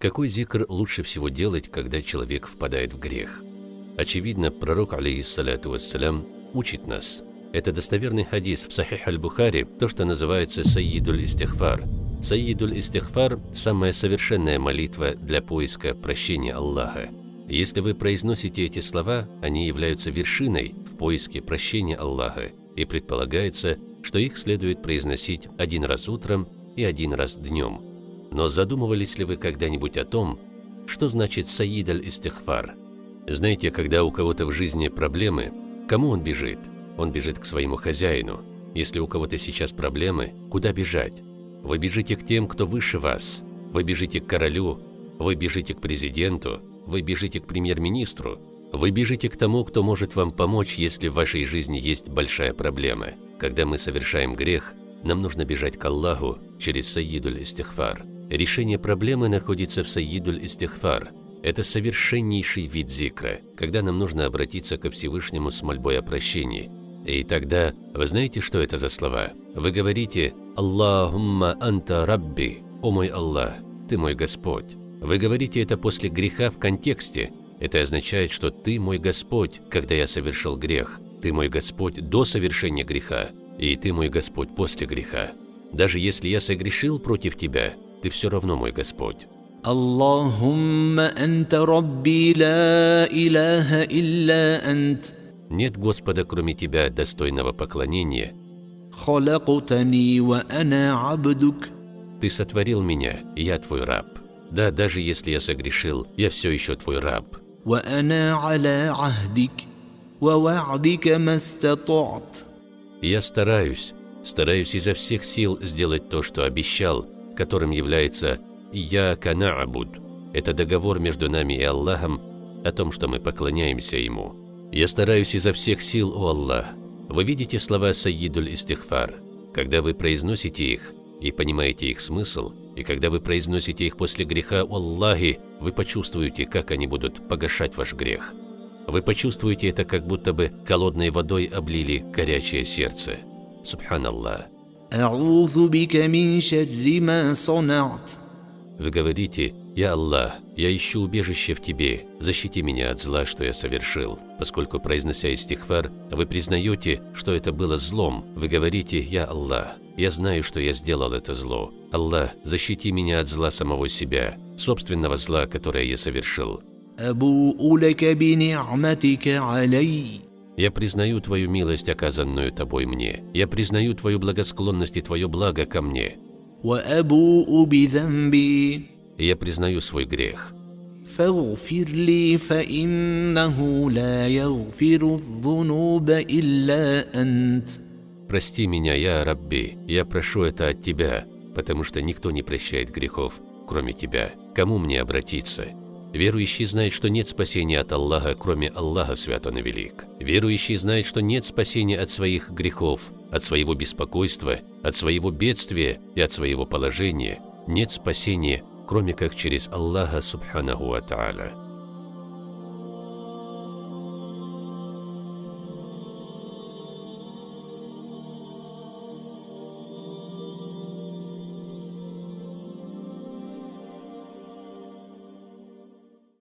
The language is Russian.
Какой зикр лучше всего делать, когда человек впадает в грех? Очевидно, пророк, алейхиссалату вассалям, учит нас. Это достоверный хадис в Сахих аль-Бухари, то, что называется Саидуль Истихфар. Саидуль Истихфар – самая совершенная молитва для поиска прощения Аллаха. Если вы произносите эти слова, они являются вершиной в поиске прощения Аллаха, и предполагается, что их следует произносить один раз утром и один раз днем. Но задумывались ли вы когда-нибудь о том, что значит «Саид аль-Истихфар»? Знаете, когда у кого-то в жизни проблемы, кому он бежит? Он бежит к своему хозяину. Если у кого-то сейчас проблемы, куда бежать? Вы бежите к тем, кто выше вас. Вы бежите к королю, вы бежите к президенту, вы бежите к премьер-министру. Вы бежите к тому, кто может вам помочь, если в вашей жизни есть большая проблема. Когда мы совершаем грех, нам нужно бежать к Аллаху через Саидуль Истихфар. Решение проблемы находится в Саидуль Истихфар. Это совершеннейший вид зикра, когда нам нужно обратиться ко Всевышнему с мольбой о прощении. И тогда, вы знаете, что это за слова? Вы говорите «Аллахумма анта рабби», «О мой Аллах, ты мой Господь». Вы говорите это после греха в контексте. Это означает, что ты мой Господь, когда я совершил грех. Ты мой Господь до совершения греха, и ты мой Господь после греха. Даже если я согрешил против тебя, ты все равно мой Господь. Аллахумма анта рабби ла илаха илля ант. Нет Господа, кроме тебя, достойного поклонения. Халактани ва ана абдук. Ты сотворил меня, я твой раб. Да, даже если я согрешил, я все еще твой раб. Я стараюсь, стараюсь изо всех сил сделать то, что обещал, которым является «Я канаабуд». Это договор между нами и Аллахом о том, что мы поклоняемся Ему. Я стараюсь изо всех сил, о Аллах. Вы видите слова Саидуль Истихфар. Когда вы произносите их и понимаете их смысл, и когда вы произносите их после греха Аллахи, вы почувствуете, как они будут погашать ваш грех. Вы почувствуете это, как будто бы холодной водой облили горячее сердце. Субханаллах. Вы говорите, «Я Аллах, я ищу убежище в Тебе, защити меня от зла, что я совершил». Поскольку, произнося истихфар, вы признаете, что это было злом, вы говорите, «Я Аллах, я знаю, что я сделал это зло. Аллах, защити меня от зла самого себя, собственного зла, которое я совершил». Я признаю Твою милость, оказанную Тобой мне. Я признаю Твою благосклонность и Твое благо ко мне. Я признаю свой грех. Прости меня, я Рабби, я прошу это от Тебя, потому что никто не прощает грехов, кроме Тебя. Кому мне обратиться? Верующий знает, что нет спасения от Аллаха, кроме Аллаха Свят Он и Велик. Верующий знает, что нет спасения от своих грехов, от своего беспокойства, от своего бедствия и от своего положения. Нет спасения кроме как через Аллаха Субханаху Ва.